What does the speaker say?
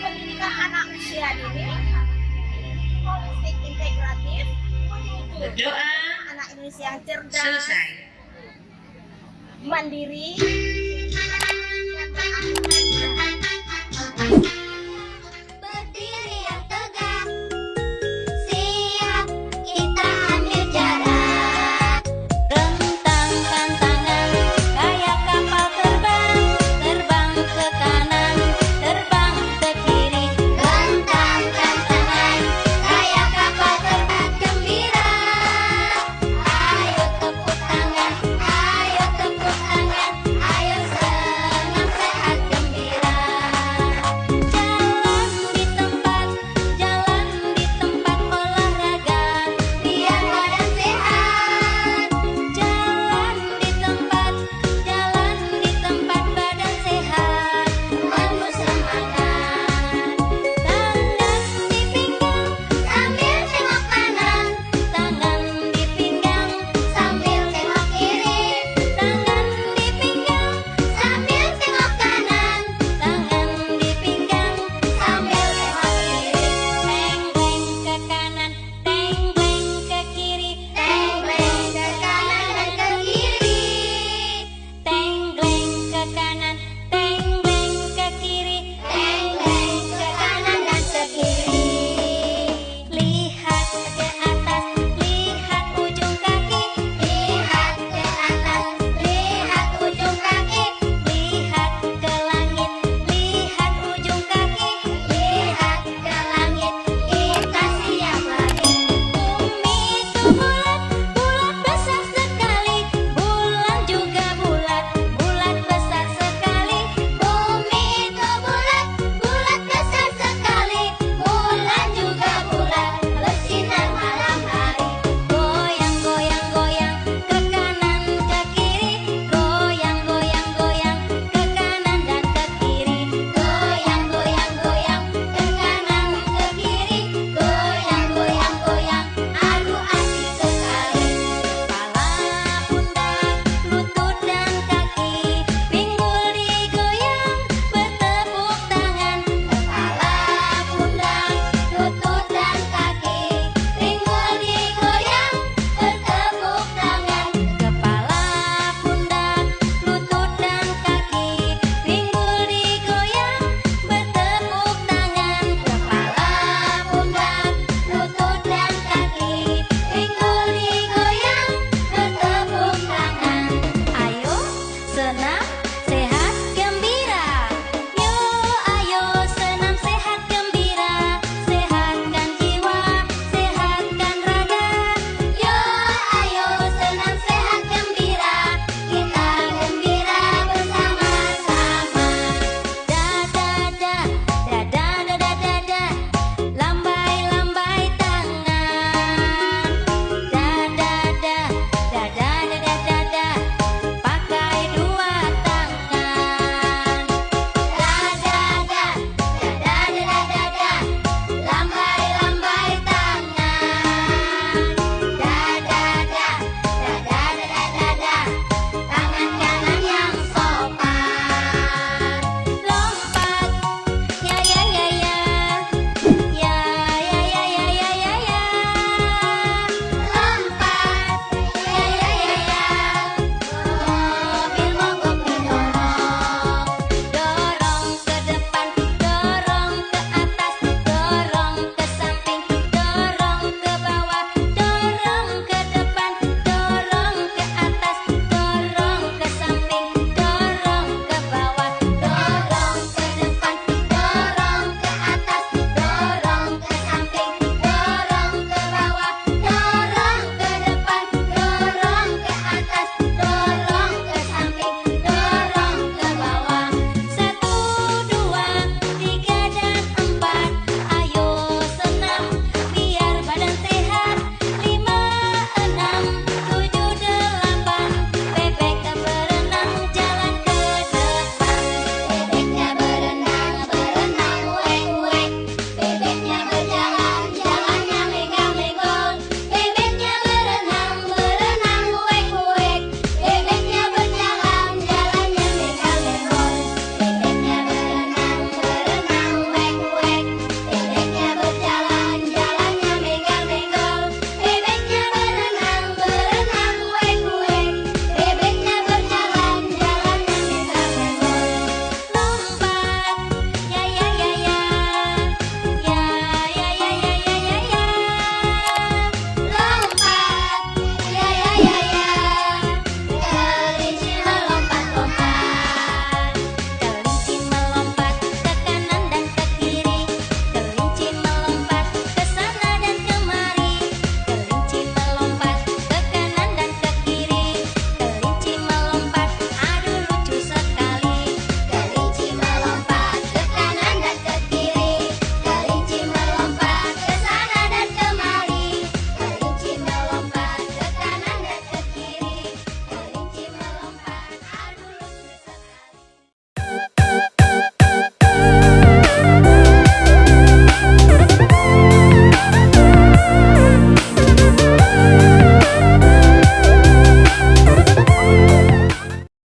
pendidikan anak usia ini holistik integratif berdoa anak Indonesia yang cerdas selesai. mandiri